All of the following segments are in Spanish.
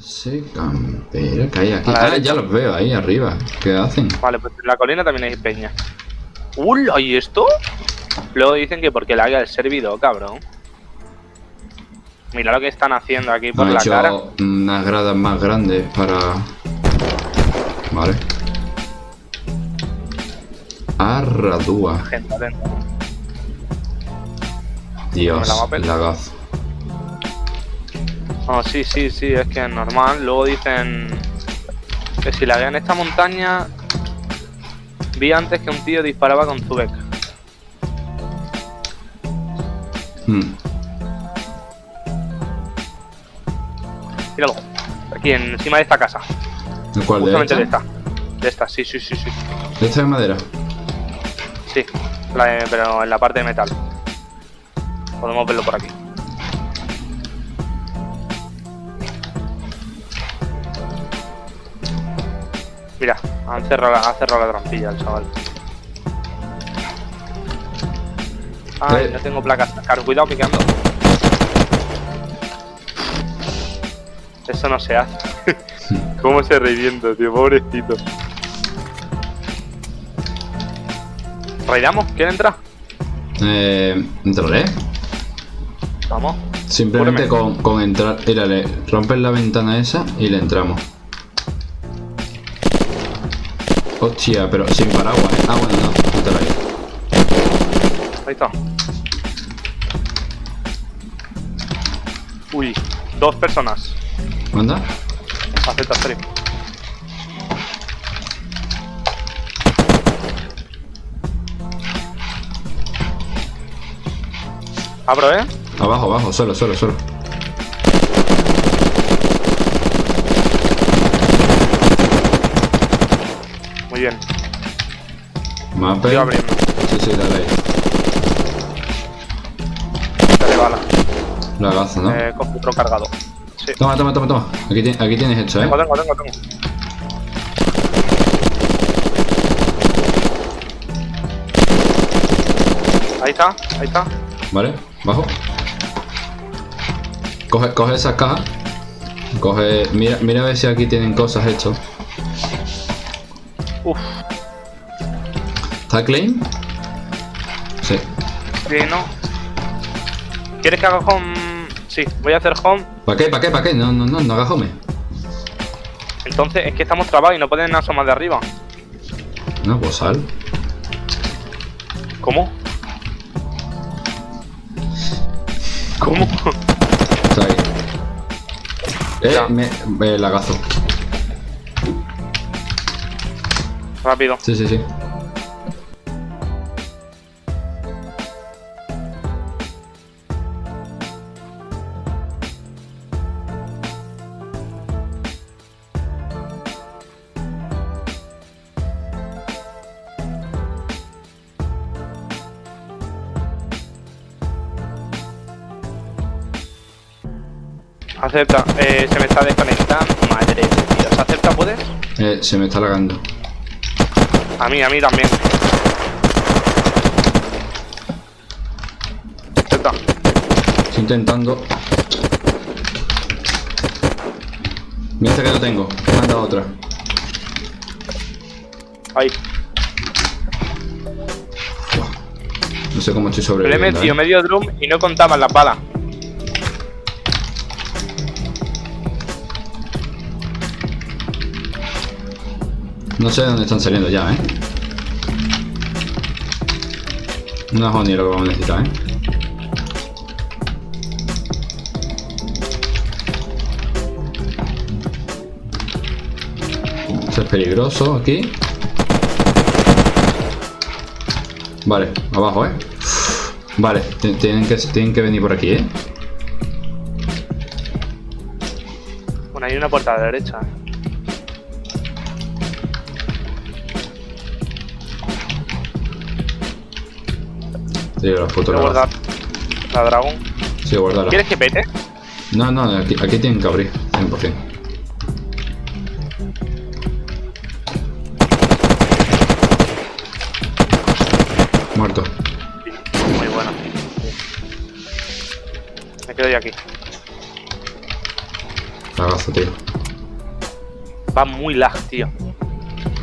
Se campera que hay aquí. La Ah, ya los veo ahí arriba. ¿Qué hacen? Vale, pues en la colina también hay peña. ¡Ula! ¿Y esto? Luego dicen que porque le haga el servidor, cabrón. Mira lo que están haciendo aquí por Han la hecho cara. unas gradas más grandes para... Vale. Arradúa. Gente. Dios, ¿Me la lagazo. Oh, sí, sí, sí, es que es normal. Luego dicen que si la en esta montaña vi antes que un tío disparaba con Zubek. Hmm. Míralo. Aquí encima de esta casa. ¿El cuál de Justamente de esta? esta. De esta, sí, sí, sí, sí. ¿De esta de madera? Sí, la de- pero en la parte de metal. Podemos verlo por aquí. Han cerrado, la- ha cerrado la trampilla el chaval. Ay, Eh. no tengo placas. Claro, cuidado picando. Eso no se hace. ¿Cómo se revienta, tío? Pobrecito. ¿Raidamos? ¿Quiere entrar? Eh, entraré. Vamos. Simplemente con, con entrar. Mírale, rompes la ventana esa y le entramos. Hostia, pero sin paraguas, ¿eh? Ah, bueno, no. Ahí está. Uy, dos personas. ¿Manda? Acepta tres. Abro, ¿eh? Abajo, abajo, solo, solo, solo. Bien. Mapa. Yo. Sí, sí, dale ahí. Dale bala. Lagazo, ¿no? Eh, coge otro cargado. Sí. Toma, toma, toma, toma. Aquí, ti- aquí tienes hecho, ¿eh? Tengo, tengo, tengo, tengo. Ahí está, ahí está. Vale, bajo. Coge, coge esas cajas. Coge. Mira, mira a ver si aquí tienen cosas hechas. Uf, ¿Está clean? Sí. sí, no. ¿Quieres que haga home? Sí, voy a hacer home. ¿Para qué? ¿Para qué? ¿Para qué? No, no, no, no hagas home. Entonces es que estamos trabados y no pueden asomar de arriba. No, pues sal. ¿Cómo? ¿Cómo? Está ahí. Eh, Ya. me, me lagazo. Rápido. Sí, sí, sí. Acepta. Eh, se me está desconectando. Madre de Dios. ¿Acepta puedes? Eh, se me está lagando. A mí, a mí también. Acepta. Estoy intentando. Mira esta que no tengo. Manda otra. Ahí. No sé cómo estoy Me le he metido medio drum y no contaban las balas. No sé de dónde están saliendo ya, ¿eh? Es ni lo que vamos a necesitar, ¿eh? Es peligroso aquí. Vale, abajo, ¿eh? Vale, ti- tienen que, tienen que venir por aquí, ¿eh? Bueno, hay una puerta a la derecha. Sí, los putos Voy a lagazos. guardar la dragón. Sí, guárdala. ¿Quieres que pete? No, no, aquí, aquí tienen que abrir, 100%. Muerto. Muy buena. Me quedo yo aquí. Lagazo, tío. Va muy lag, tío.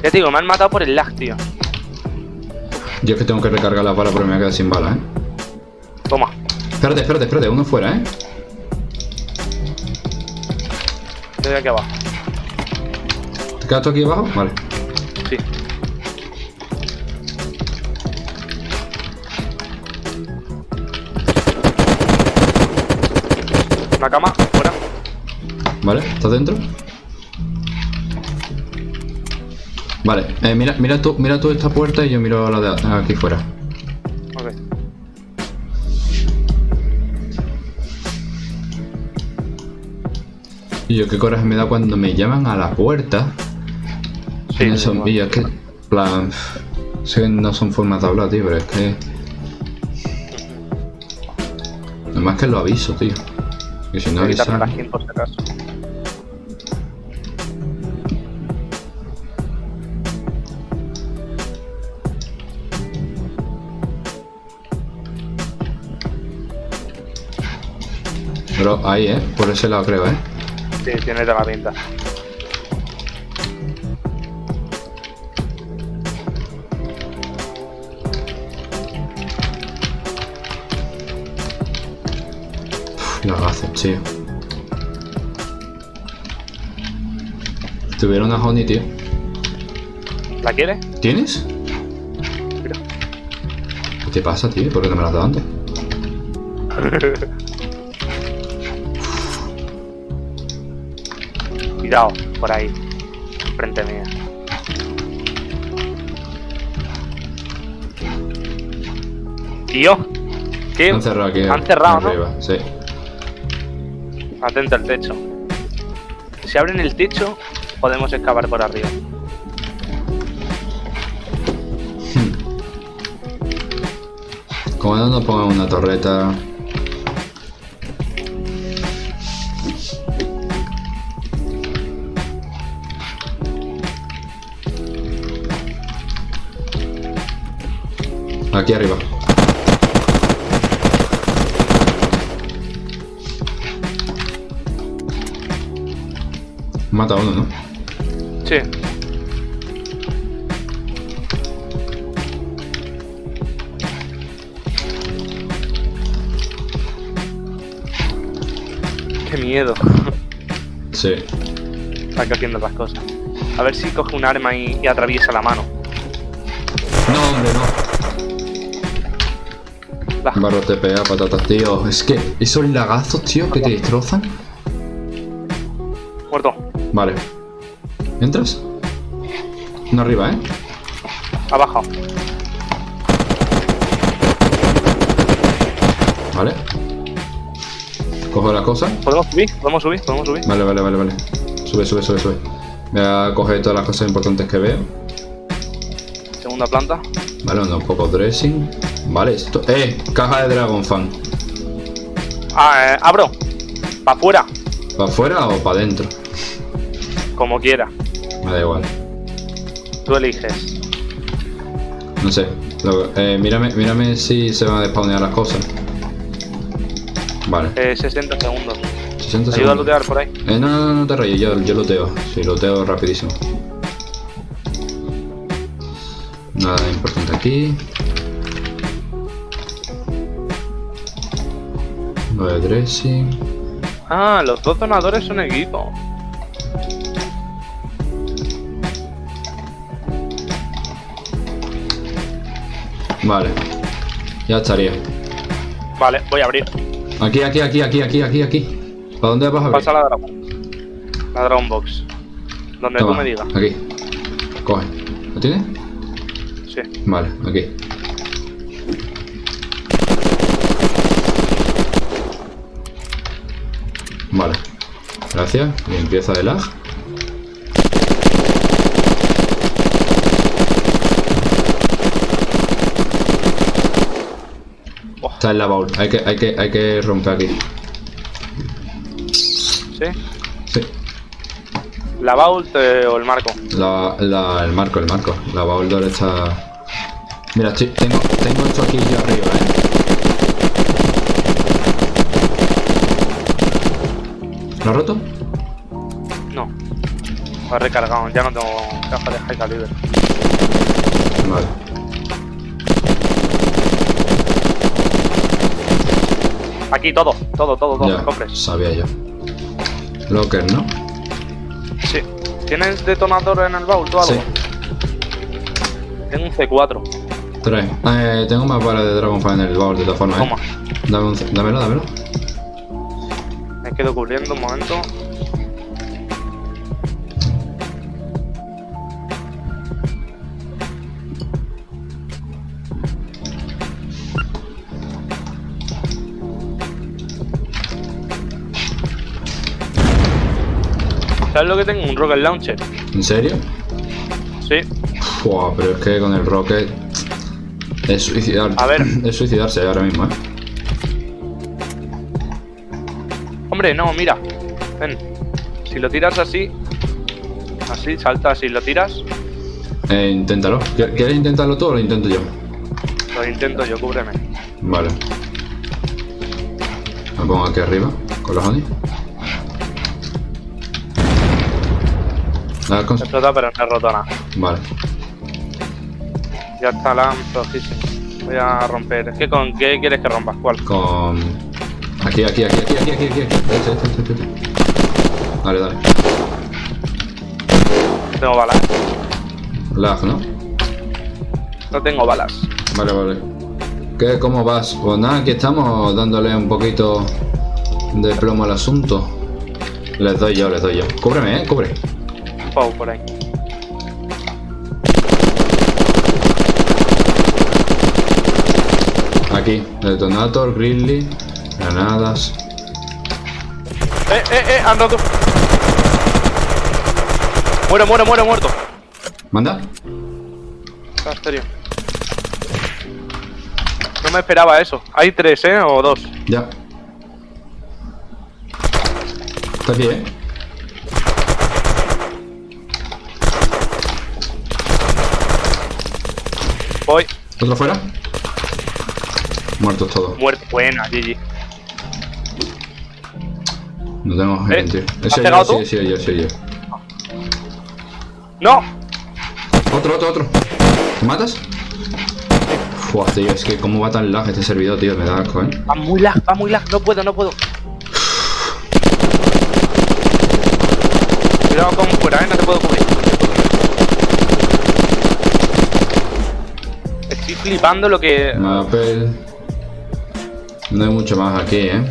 Ya te digo, me han matado por el lag, tío. Yo es que tengo que recargar las balas porque me voy a quedar sin balas, ¿eh? Toma. Espérate, espérate, espérate, uno fuera, ¿eh? Estoy aquí abajo. ¿Te quedas tú aquí abajo? Vale. Sí. Una cama, fuera. Vale, ¿estás dentro? Vale, eh, mira, mira tú, mira tú esta puerta y yo miro la de aquí fuera. Ok. Y yo qué coraje me da cuando me llaman a la puerta. Sí, no son, es que, plan, no son formas de hablar, tío, pero es que... Además que lo aviso, tío. Que si no avisa... ahí, ¿eh? Por ese lado creo, ¿eh? Sí, tiene toda la pinta. Uf, Lagazos, tío. Tuviera una honey, tío. ¿La quieres? ¿Tienes? Mira. ¿Qué te pasa, tío? ¿Por qué no me la has dado antes? Cuidado, por ahí. Frente mía. Tío. ¿Qué? Han cerrado aquí. Han cerrado, ¿no? arriba, Sí. Atento al techo. Si abren el techo, podemos excavar por arriba. Como no nos pongan una torreta. Aquí arriba. Mata a uno, ¿no? Sí. Qué miedo. Sí. Está haciendo las cosas. A ver si coge un arma y, y atraviesa la mano. No, hombre, no. Barro TPA, patatas, tío. Es que esos lagazos, tío, que te destrozan. Muerto. Vale. ¿Entras? No arriba, ¿eh? Abajo. Vale. Cojo la cosa. ¿Podemos subir? ¿Podemos subir? ¿Podemos subir? Vale, vale, vale, vale. Sube, sube, sube, sube. Voy a coger todas las cosas importantes que veo. Segunda planta. Vale, unos pocos dressing. Vale, esto. ¡Eh! Caja de Dragon Fan. Ah, eh, abro. Para afuera. ¿Para afuera o para adentro? Como quiera. Me da igual. Tú eliges. No sé. Lo- eh, mírame, mírame si se van a despawnear las cosas. Vale. Eh, 60 segundos. 60 Ayuda a lootear por ahí. Eh, no, no, no, te rayes, yo, yo loteo. Sí, loteo rapidísimo. Nada importante aquí. Lo de dressing. Ah, los dos donadores son equipo. Vale. Ya estaría. Vale, voy a abrir. Aquí, aquí, aquí, aquí, aquí, aquí, aquí. ¿Para dónde vas a abrir? Pasa la Dragon. La Dragon Box. Donde Toma, tú me digas. Aquí. Coge. ¿Lo tienes? Sí. Vale, aquí. Vale. Gracias. Limpieza de lag. Oh. Está en la baúl. Hay que, hay que, hay que romper aquí. ¿Sí? Sí. ¿La eh, o el marco? La, la, el marco, el marco. La baúl está... Mira, tengo, tengo esto aquí yo arriba, ¿eh? ¿Lo has roto? No. Lo he recargado, ya no tengo caja de high caliber. Vale. Aquí todo, todo, todo, todo, Ya, cofres. sabía yo. Locker, ¿no? Sí. ¿Tienes detonador en el baúl o algo? Sí. Tengo un C4. Tres. Eh, tengo más balas de Dragonfire en el baúl de todas formas. ¿eh? Toma. Dame un, c- dámelo, dámelo. Quedo cubriendo un momento. ¿Sabes lo que tengo? Un rocket launcher. ¿En serio? Sí. Fua, pero es que con el rocket es suicidar. A ver. Es suicidarse ahora mismo, ¿eh? Hombre, no, mira. Ven. Si lo tiras así. Así, salta así, lo tiras. Eh, inténtalo. ¿Qui- ¿Quieres intentarlo tú o lo intento yo? Lo intento yo, cúbreme. Vale. Me pongo aquí arriba con los honey. Ah, cons- Explota, pero no he roto nada. Vale. Ya está la. Voy a romper. Que con qué quieres que rompas? ¿Cuál? Con. Aquí, aquí, aquí, aquí, aquí, aquí, aquí. Este, este, este, este. Dale, dale. Tengo balas. Lag, ¿no? No tengo balas. Vale, vale. ¿Qué, ¿Cómo vas? Pues nada, aquí estamos dándole un poquito de plomo al asunto. Les doy yo, les doy yo. Cúbreme, eh, cubre. Pau por ahí. Aquí, detonator, grizzly, granadas. ¡Eh, eh, eh! ¡Han roto! Muero, muero, muero, muerto. ¿Manda? Ah, serio. No me esperaba eso. Hay tres, ¿eh? O dos. Ya. Está aquí, eh. Voy. ¿Otro fuera? Muertos todos. Muerto. Buena, GG. No tengo Eh, gente. ¿has Ese pegado yo, tú? sí, sí, yo, sí, yo. ¡No! Otro, otro, otro. ¿Te matas? Fua, tío, es que cómo va tan lag este servidor, tío, me da asco, eh. Va muy lag, va muy lag. No puedo, no puedo. Cuidado con fuera, ¿eh? No te puedo cubrir. Estoy flipando lo que... Mapel. No hay mucho más aquí, eh.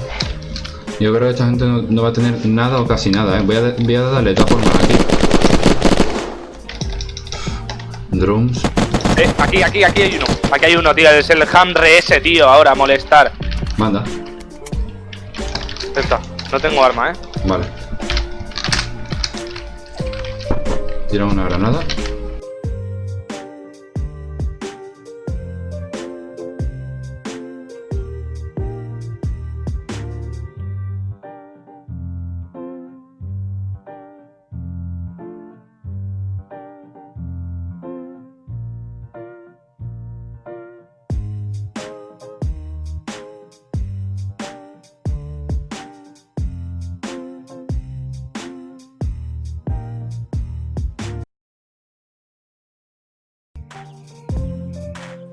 Yo creo que esta gente no, no va a tener nada o casi nada, eh. Voy a, voy a darle de formas aquí. Drums. Eh, aquí, aquí, aquí hay uno. Aquí hay uno, tío. Es el hambre ese, tío. Ahora, molestar. Manda. Ya está. No tengo arma, ¿eh? Vale. Tira una granada.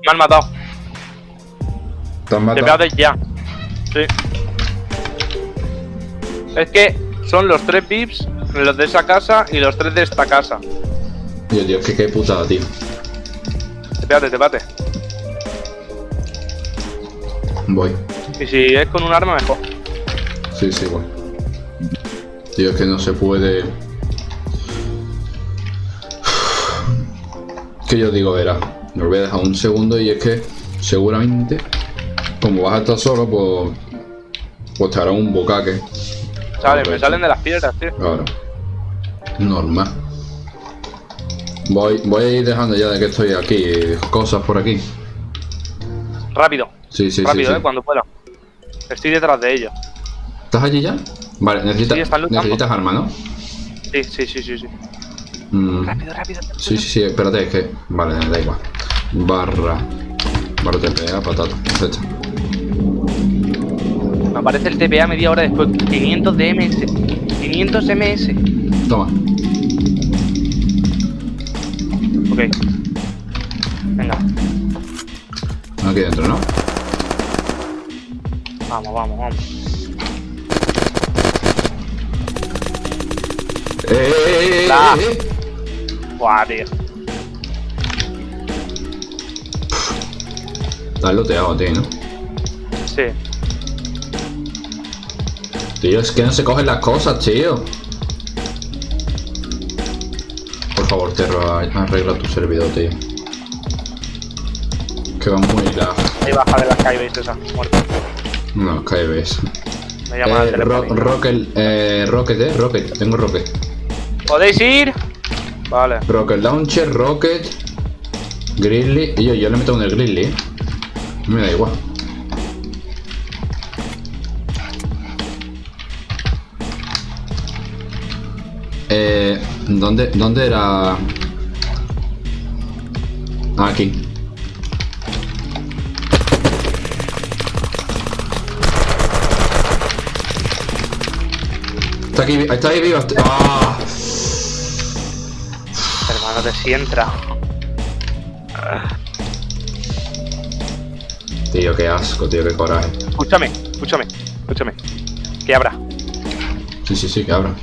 Me han matado. ¿Te han Te matado? de ya. Sí. Es que son los tres pips, los de esa casa y los tres de esta casa. Tío, es que qué putada, tío. Espérate, te bate. Voy. Y si es con un arma, mejor. Sí, sí, voy. Tío, es que no se puede. Que yo digo, verá. Lo voy a dejar un segundo y es que seguramente, como vas a estar solo, pues. Pues te hará un bocaque. Sale, me salen de las piedras, tío. Claro. Normal. Voy, voy a ir dejando ya de que estoy aquí. Cosas por aquí. Rápido, Sí, sí, rápido, sí. eh, sí. cuando pueda. Estoy detrás de ellos. ¿Estás allí ya? Vale, Sí, luchando. necesitas arma, ¿no? Sí, sí, sí, sí, sí. Mm. Rápido, rápido. rápido. Sí, sí, sí, espérate, es que. Vale, da igual. Barra. Barra TPA, patata. Perfecto. Me aparece el TPA media hora después. 500 de MS. 500 MS. Toma. Ok. Venga, Aquí dentro, ¿no? vamos, vamos, vamos. ¡Eh, eh, eh, La. eh, eh! Buah, tío. Estás loteado, tío, ¿no? Sí. Tío, es que no se cogen las cosas, tío. Por favor, Terro, arregla tu servidor, tío. Que va muy lag. Ahí baja de la Skybase esa, muerto. No, KBS. Me llama Eh, ro rocket, eh, Rocket, eh, Rocket, tengo Rocket. ¿Podéis ir? Vale. Rocket Launcher, Rocket, Grizzly. Y yo, yo le meto un el Grizzly, eh. Me da igual. Eh, ¿dónde, ¿Dónde era? Ah, aquí. Está aquí, está ahí vivo. ¡Ah! Hermano, te si entra. Tío, qué asco, tío, qué coraje. Escúchame, escúchame, escúchame. Que abra. Sí, sí, sí, que abra.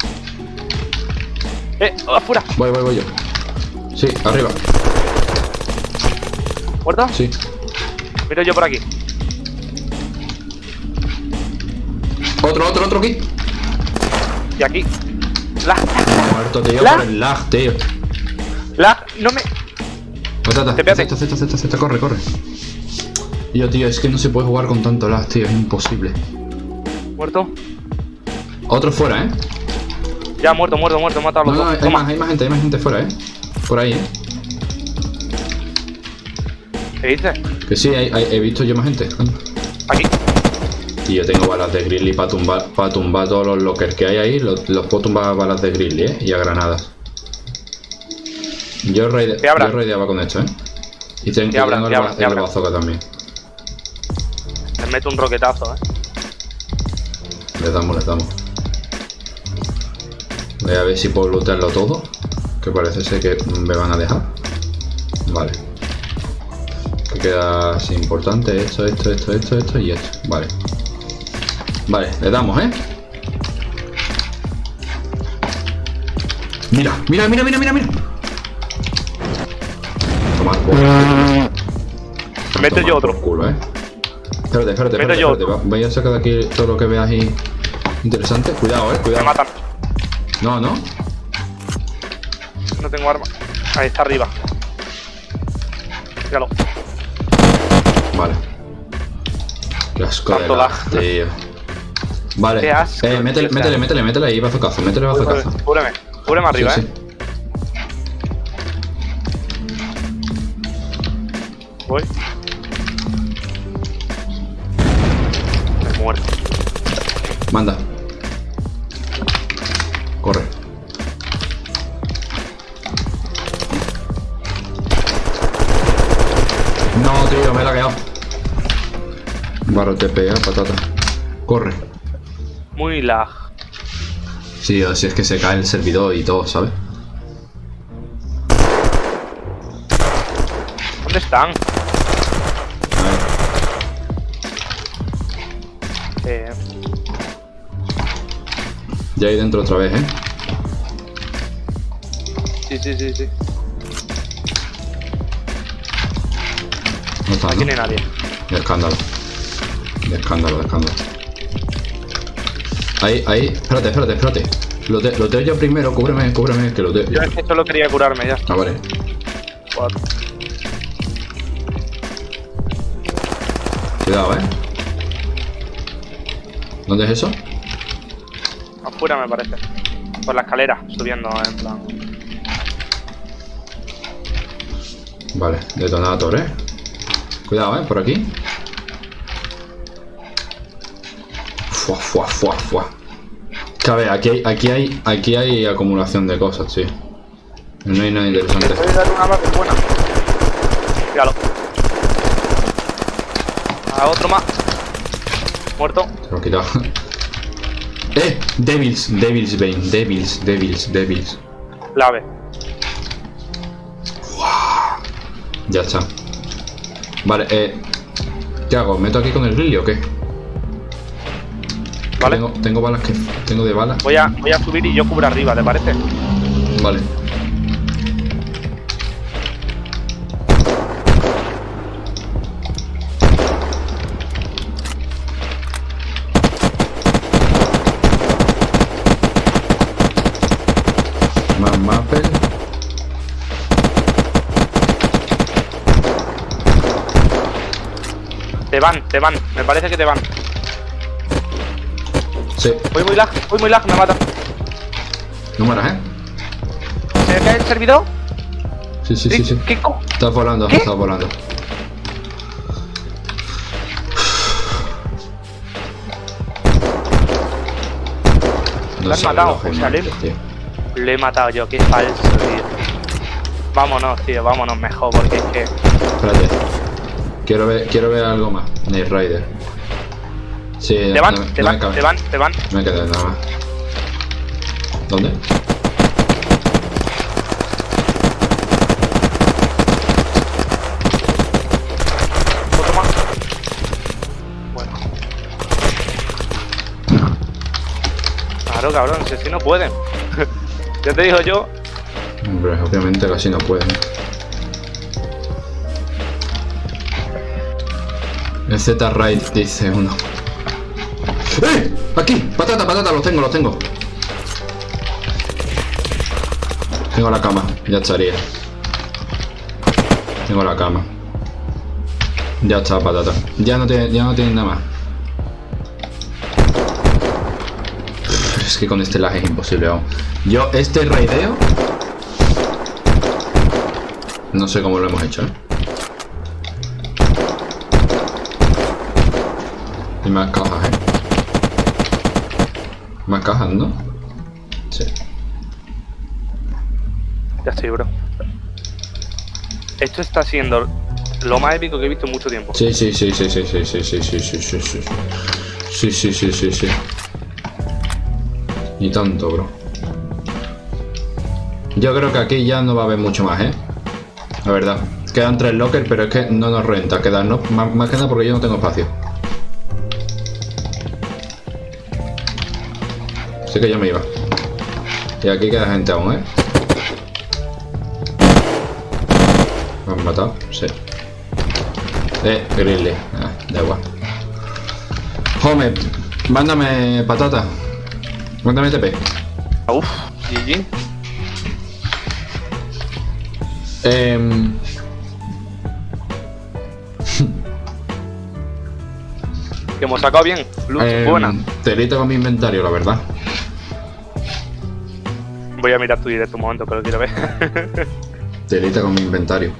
¡Eh! ¡Afuera! Voy, voy, voy yo. Sí, arriba. ¿Muerto? Sí. Miro yo por aquí. Otro, otro, otro aquí. Y aquí. ¡La! Muerto, tío, ¿La? por el lag, tío. ¡La! ¡No me! Patata, Tepéate. Z, Z, Z, Z, corre, Yo, tío, es que no se puede jugar con tanto lag, tío, es imposible. ¿Muerto? Otro fuera, ¿eh? Ya, muerto, muerto, muerto. He matado a No, los no, dos. hay más, hay más gente, hay más gente fuera, ¿eh? Por ahí, ¿eh? ¿Qué dices? Que sí, hay- hay- he visto yo más gente. Aquí. Tío, tengo balas de Grizzly para tumbar, para tumbar todos los lockers que hay ahí. Los, los puedo tumbar a balas de Grizzly, ¿eh? Y a granadas. Yo, raide, yo raideaba con esto, ¿eh? Y, ten- Que y abra, tengo que el, abra, ba- que el abra. bazooka también. Les meto un roquetazo, eh. Le damos, le damos. Voy a ver si puedo lootearlo todo. Que parece ser que me van a dejar. Vale. Que queda así importante esto, esto, esto, esto, esto y esto. Vale. Vale, le damos, ¿eh? Mira, mira, mira, mira, mira, mira. Tomar por Meto tomar yo por otro. culo, ¿eh? Espérate, espérate, espérate, espérate. Va- Voy a sacar de aquí todo lo que veas ahí interesante. Cuidado, eh, Me cuidado. matan. No, no. No tengo arma. Ahí está arriba. Míralo. Vale. Qué asco de Tanto lag, lag. tío. Vale. Qué asco, eh, métele, tío, métele, métele, métele ahí, bazocazo, métele bazocazo. Cúbreme. Cúbreme arriba, Sí, eh. Voy. Muerto. Manda. Corre. No, tío, me la he quedado. Barro TPA, patata. Corre. Muy lag. Sí, o si es que se cae el servidor y todo, ¿sabes? ¿Dónde están? Ya ahí dentro otra vez, ¿eh? sí, sí, sí, sí. No está, Aquí ¿no? hay nadie. De escándalo. De escándalo, de escándalo. Ahí, ahí. Espérate, espérate, espérate. Lote- Loteo yo primero, cúbreme, cúbreme, que loteo. Yo es que solo quería curarme ya. Ah, vale. Cuidado, ¿eh? ¿Dónde es eso? Me parece. Por la escalera, subiendo en plan. Vale, detonator, ¿eh? Cuidado, ¿eh? Por aquí. Fua, fua, fua, fua. Ver, aquí hay, aquí hay, aquí hay acumulación de cosas, sí. No hay nada interesante. Voy a dar una base buena. Míralo. A otro más. Muerto. Se lo he quitado. ¡Eh! Devils, Devils Bane, Devils, Devils, Devils. ¡Wow! Ya está. Vale, eh. ¿Qué hago? ¿Meto aquí con el grilly o qué? Vale. Tengo, tengo balas que. Tengo de balas. Voy a, voy a subir y yo cubro arriba, ¿te parece? Vale. Más mapel. Te van, te van. Me parece que te van. Sí, Voy muy lag, voy muy lag, me mata. no mueras, ¿eh? ¿Se cae el servidor? Sí, sí, sí, sí. ¿Qué co- Estás volando, ¿Qué? estás volando. No Lo has matado, José. Lo he matado yo, qué falso, tío. Vámonos, tío, vámonos mejor, porque es que. Espérate. Quiero ver, quiero ver algo más. Night Rider. Sí, Te van, no, te no van, te van, te van. No me queda nada más. ¿Dónde? Otro más. Bueno. Claro, cabrón, si no pueden. ya te digo yo, Hombre, obviamente casi no pueden. El Z-Raid dice uno. ¡Eh! ¡Aquí! ¡Patata, patata! Los tengo, los tengo. Tengo la cama, ya estaría. Tengo la cama. Ya está, patata. Ya no tiene, ya no tiene nada más. Es que con este lag es imposible. Yo, este raideo. No sé cómo lo hemos hecho, ¿eh? Hay más cajas, ¿eh? Más cajas, ¿no? Sí. ya estoy, bro. Esto está siendo lo más épico que he visto en mucho tiempo. Sí, sí, sí, sí, sí, sí, sí, sí, sí, sí, sí, sí. Sí, sí, sí, sí, sí. Ni tanto, bro. Yo creo que aquí ya no va a haber mucho más, ¿eh? La verdad. Quedan tres lockers, pero es que no nos renta quedarnos más, más que nada porque yo no tengo espacio. Así que ya me iba. Y aquí queda gente aún, ¿eh? ¿Me han matado? Sí. Eh, Grizzly. Ah, da igual. Home, mándame patata. Mándame TP. Uf, GG. Em, Que hemos sacado bien. Luz em, buena. Telita con mi inventario, la verdad. Voy a mirar tu directo un momento lo quiero ver. Telita con mi inventario.